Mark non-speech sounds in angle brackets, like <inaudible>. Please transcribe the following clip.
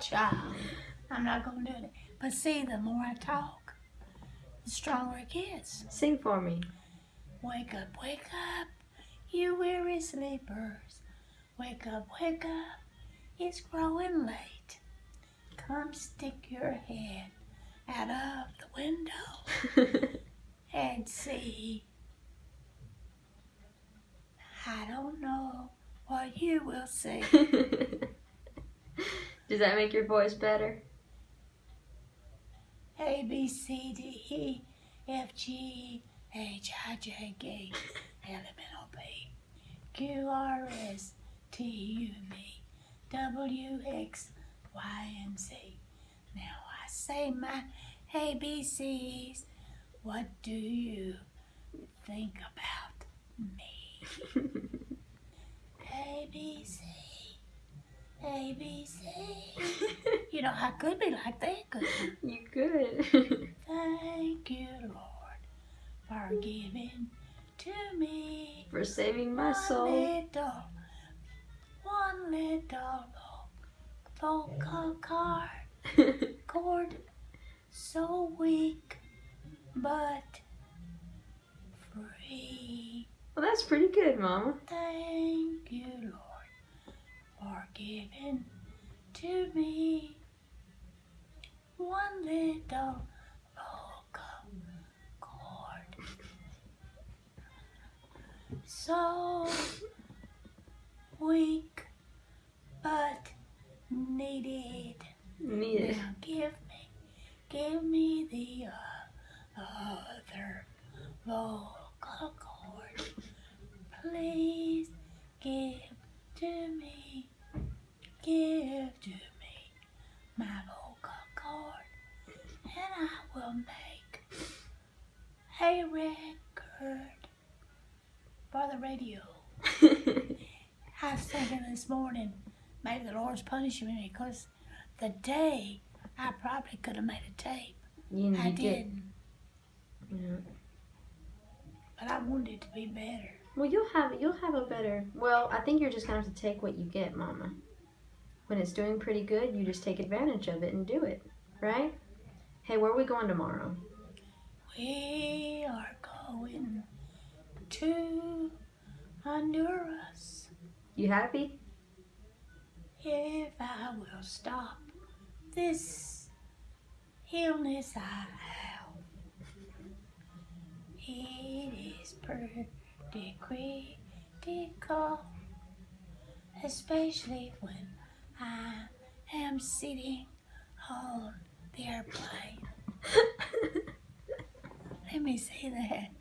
child. I'm not gonna do it. But see, the more I talk, the stronger it gets. Sing for me. Wake up, wake up, you weary sleepers. Wake up, wake up, it's growing late. Come stick your head out of the window <laughs> and see. I don't know what you will see. <laughs> Does that make your voice better? A, B, C, D, E, F, G, H, I, J, K, L, M, N, O, P, Q, R, S, T, U, V, W, X, Y, and Z. Now I say my ABCs. What do you think about me? A, B, C, A, B, C. You know, I could be like that, couldn't you good. <laughs> Thank you, Lord, for giving to me For saving my one soul. little, one little vocal card, chord <laughs> so weak but free. well, that's pretty good, Mama. Thank you, giving to me one little vocal cord. So weak, but needed. Needed. Now give me, give me the uh, other vocal cord. Please give to me, give to me my vocal cord, and I will make a record for the radio. I was thinking this morning, maybe the Lord's punishing me because the day I probably could have made a tape. you, I did. didn't, Yeah. but I wanted it to be better. Well, you'll have you'll have a better. Well, I think you're just gonna have to take what you get, Mama. When it's doing pretty good, you just take advantage of it and do it, right? Hey, where are we going tomorrow? We are going to Honduras. You happy? If I will stop this illness I have, it is pretty critical, especially when I am sitting on the airplane. Me say that.